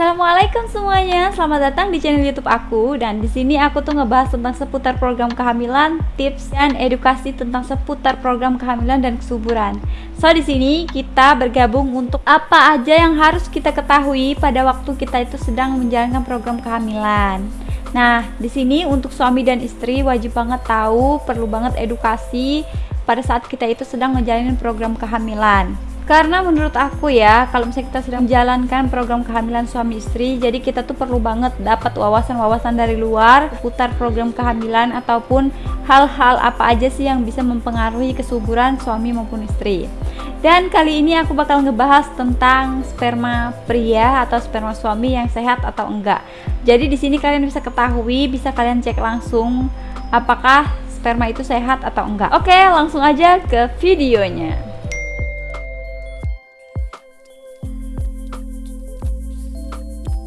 Assalamualaikum semuanya. Selamat datang di channel YouTube aku. Dan di sini aku tuh ngebahas tentang seputar program kehamilan, tips dan edukasi tentang seputar program kehamilan dan kesuburan. So di sini kita bergabung untuk apa aja yang harus kita ketahui pada waktu kita itu sedang menjalankan program kehamilan. Nah, di sini untuk suami dan istri wajib banget tahu, perlu banget edukasi pada saat kita itu sedang menjalani program kehamilan karena menurut aku ya kalau misalnya kita sedang menjalankan program kehamilan suami istri jadi kita tuh perlu banget dapat wawasan-wawasan dari luar putar program kehamilan ataupun hal-hal apa aja sih yang bisa mempengaruhi kesuburan suami maupun istri. Dan kali ini aku bakal ngebahas tentang sperma pria atau sperma suami yang sehat atau enggak. Jadi di sini kalian bisa ketahui bisa kalian cek langsung apakah sperma itu sehat atau enggak. Oke langsung aja ke videonya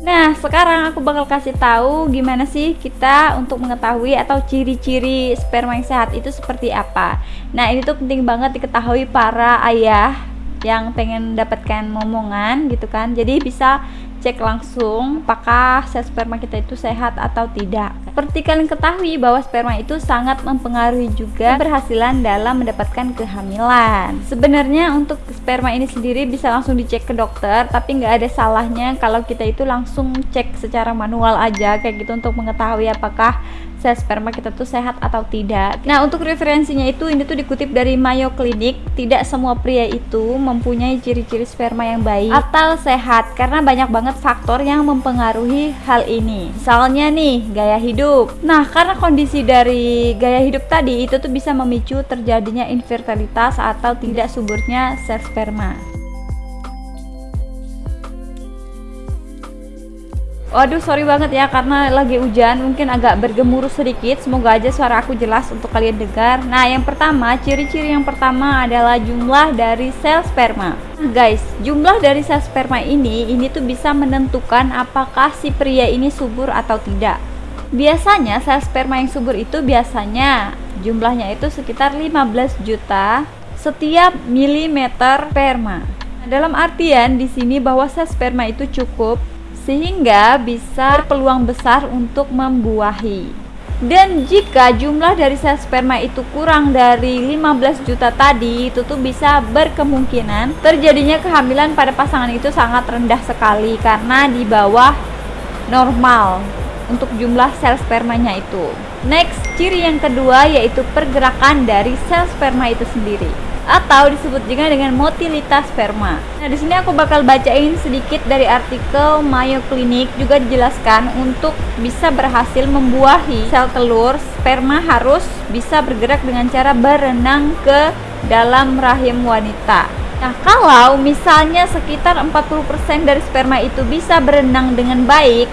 Nah, sekarang aku bakal kasih tahu gimana sih kita untuk mengetahui atau ciri-ciri sperma yang sehat itu seperti apa. Nah, ini tuh penting banget diketahui para ayah yang pengen mendapatkan momongan gitu kan. Jadi bisa cek langsung apakah sel sperma kita itu sehat atau tidak. Seperti kalian ketahui bahwa sperma itu sangat mempengaruhi juga keberhasilan dalam mendapatkan kehamilan. Sebenarnya untuk sperma ini sendiri bisa langsung dicek ke dokter, tapi nggak ada salahnya kalau kita itu langsung cek secara manual aja kayak gitu untuk mengetahui apakah sel sperma kita tuh sehat atau tidak. Nah, untuk referensinya itu ini tuh dikutip dari Mayo Clinic. Tidak semua pria itu mempunyai ciri-ciri sperma yang baik atau sehat karena banyak banget faktor yang mempengaruhi hal ini. Misalnya nih, gaya hidup. Nah, karena kondisi dari gaya hidup tadi itu tuh bisa memicu terjadinya infertilitas atau tidak suburnya sel sperma. Waduh sorry banget ya karena lagi hujan mungkin agak bergemuruh sedikit. Semoga aja suara aku jelas untuk kalian dengar. Nah yang pertama ciri-ciri yang pertama adalah jumlah dari sel sperma. Nah guys jumlah dari sel sperma ini ini tuh bisa menentukan apakah si pria ini subur atau tidak. Biasanya sel sperma yang subur itu biasanya jumlahnya itu sekitar 15 juta setiap milimeter sperma. Nah, dalam artian di sini bahwa sel sperma itu cukup sehingga bisa peluang besar untuk membuahi. Dan jika jumlah dari sel sperma itu kurang dari 15 juta tadi, itu tuh bisa berkemungkinan terjadinya kehamilan pada pasangan itu sangat rendah sekali karena di bawah normal untuk jumlah sel spermanya itu. Next, ciri yang kedua yaitu pergerakan dari sel sperma itu sendiri atau disebut juga dengan motilitas sperma. Nah, di sini aku bakal bacain sedikit dari artikel Mayo Clinic juga dijelaskan untuk bisa berhasil membuahi sel telur, sperma harus bisa bergerak dengan cara berenang ke dalam rahim wanita. Nah, kalau misalnya sekitar 40% dari sperma itu bisa berenang dengan baik,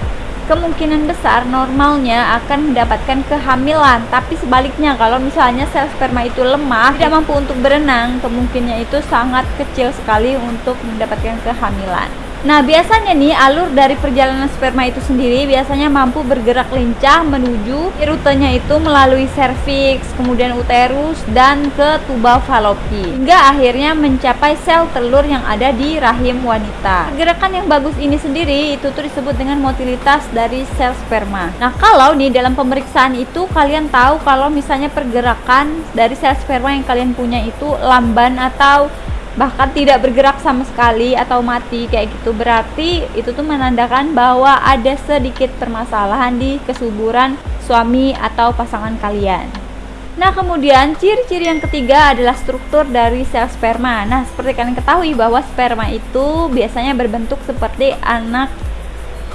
kemungkinan besar normalnya akan mendapatkan kehamilan. Tapi sebaliknya kalau misalnya sel sperma itu lemah tidak mampu untuk berenang kemungkinannya itu sangat kecil sekali untuk mendapatkan kehamilan Nah, biasanya nih alur dari perjalanan sperma itu sendiri biasanya mampu bergerak lincah menuju rutenya itu melalui serviks, kemudian uterus dan ke tuba falopi hingga akhirnya mencapai sel telur yang ada di rahim wanita. Gerakan yang bagus ini sendiri itu tuh disebut dengan motilitas dari sel sperma. Nah, kalau nih dalam pemeriksaan itu kalian tahu kalau misalnya pergerakan dari sel sperma yang kalian punya itu lamban atau bahkan tidak bergerak sama sekali atau mati kayak gitu. Berarti itu tuh menandakan bahwa ada sedikit permasalahan di kesuburan suami atau pasangan kalian. Nah kemudian ciri-ciri yang ketiga adalah struktur dari sel sperma. Nah seperti kalian ketahui bahwa sperma itu biasanya berbentuk seperti anak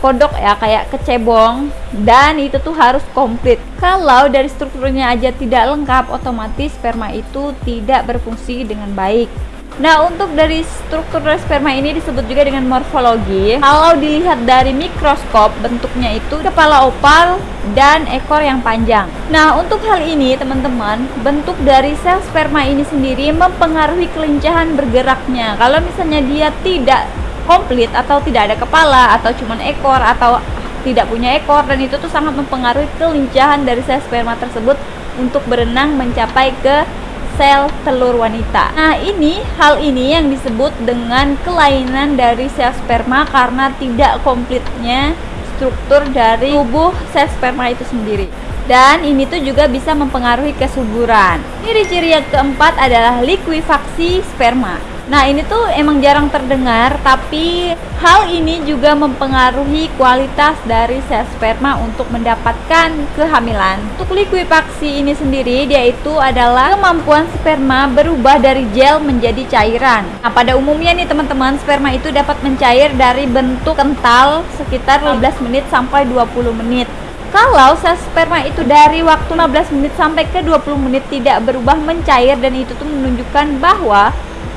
kodok ya kayak kecebong. Dan itu tuh harus komplit. Kalau dari strukturnya aja tidak lengkap otomatis sperma itu tidak berfungsi dengan baik Nah, untuk dari struktur sperma ini disebut juga dengan morfologi. Kalau dilihat dari mikroskop, bentuknya itu kepala opal dan ekor yang panjang. Nah, untuk hal ini, teman-teman, bentuk dari sel sperma ini sendiri mempengaruhi kelincahan bergeraknya. Kalau misalnya dia tidak komplit atau tidak ada kepala atau cuma ekor atau tidak punya ekor dan itu tuh sangat mempengaruhi kelincahan dari sel sperma tersebut untuk berenang mencapai ke sel telur wanita. Nah, ini hal ini yang disebut dengan kelainan dari sel sperma karena tidak komplitnya struktur dari tubuh sel sperma itu sendiri. Dan ini tuh juga bisa mempengaruhi kesuburan. Ciri-ciri yang keempat adalah likuifaksi sperma. Nah ini tuh emang jarang terdengar tapi hal ini juga mempengaruhi kualitas dari sel sperma untuk mendapatkan kehamilan. Untuk likuifaksi ini sendiri dia itu adalah kemampuan sperma berubah dari gel menjadi cairan. Nah pada umumnya nih teman-teman sperma itu dapat mencair dari bentuk kental sekitar 15 menit sampai 20 menit. Kalau sel sperma itu dari waktu 15 menit sampai ke 20 menit tidak berubah mencair dan itu tuh menunjukkan bahwa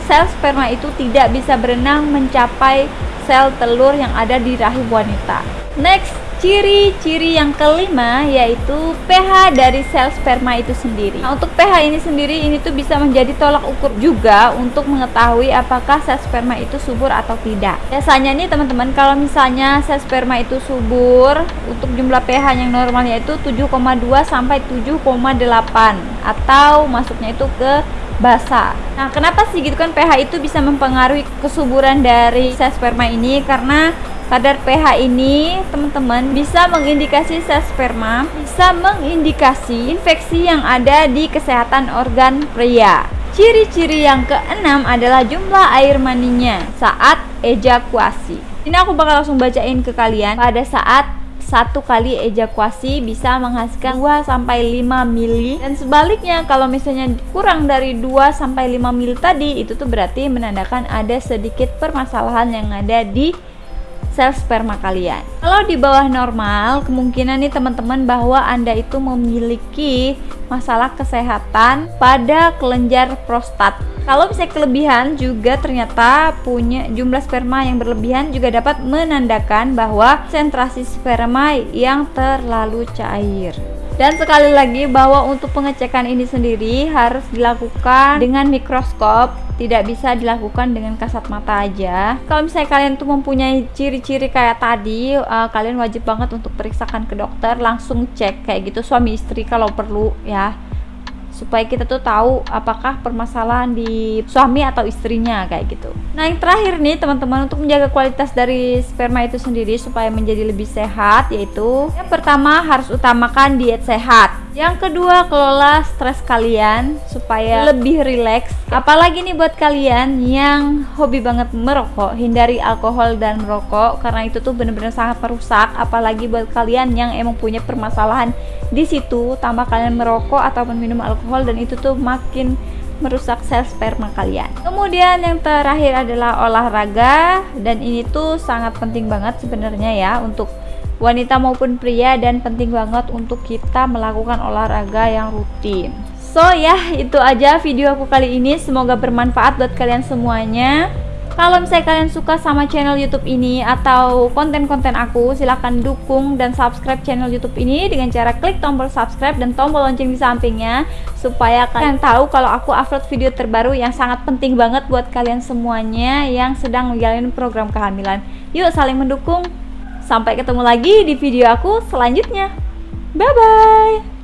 sel sperma itu tidak bisa berenang mencapai sel telur yang ada di rahim wanita. Next, ciri-ciri yang kelima yaitu pH dari sel sperma itu sendiri. Nah, untuk pH ini sendiri ini tuh bisa menjadi tolak ukur juga untuk mengetahui apakah sel sperma itu subur atau tidak. Biasanya nih teman-teman kalau misalnya sel sperma itu subur untuk jumlah pH yang normalnya itu 7,2 sampai 7,8 atau masuknya itu ke basah. Nah, kenapa sih gitu kan pH itu bisa mempengaruhi kesuburan dari sel sperma ini? Karena kadar pH ini, teman-teman, bisa mengindikasi sel sperma, bisa mengindikasi infeksi yang ada di kesehatan organ pria. Ciri-ciri yang keenam adalah jumlah air maninya saat ejakuasi. Ini aku bakal langsung bacain ke kalian pada saat satu kali ejakuasi bisa menghasilkan 2 sampai 5 mili. Dan sebaliknya kalau misalnya kurang dari 2 sampai 5 mili tadi itu tuh berarti menandakan ada sedikit permasalahan yang ada di sel sperma kalian. Kalau di bawah normal, kemungkinan nih teman-teman bahwa Anda itu memiliki masalah kesehatan pada kelenjar prostat. Kalau misalnya kelebihan juga ternyata punya jumlah sperma yang berlebihan juga dapat menandakan bahwa sentrasi sperma yang terlalu cair. Dan sekali lagi bahwa untuk pengecekan ini sendiri harus dilakukan dengan mikroskop, tidak bisa dilakukan dengan kasat mata aja. Kalau misalnya kalian tuh mempunyai ciri-ciri kayak tadi, uh, kalian wajib banget untuk periksakan ke dokter, langsung cek kayak gitu suami istri kalau perlu ya supaya kita tuh tahu apakah permasalahan di suami atau istrinya kayak gitu. Nah, yang terakhir nih teman-teman untuk menjaga kualitas dari sperma itu sendiri supaya menjadi lebih sehat yaitu yang pertama harus utamakan diet sehat. Yang kedua, kelola stres kalian supaya lebih rileks. Apalagi nih buat kalian yang hobi banget merokok, hindari alkohol dan merokok karena itu tuh bener-bener sangat merusak. Apalagi buat kalian yang emang punya permasalahan di situ, tambah kalian merokok ataupun minum alkohol dan itu tuh makin merusak sel sperma kalian. Kemudian yang terakhir adalah olahraga dan ini tuh sangat penting banget sebenarnya ya untuk wanita maupun pria dan penting banget untuk kita melakukan olahraga yang rutin. So ya, itu aja video aku kali ini. Semoga bermanfaat buat kalian semuanya. Kalau misalnya kalian suka sama channel YouTube ini atau konten-konten aku, silahkan dukung dan subscribe channel YouTube ini dengan cara klik tombol subscribe dan tombol lonceng di sampingnya supaya kalian tahu kalau aku upload video terbaru yang sangat penting banget buat kalian semuanya yang sedang menjalani program kehamilan. Yuk saling mendukung. Sampai ketemu lagi di video aku selanjutnya. Bye bye.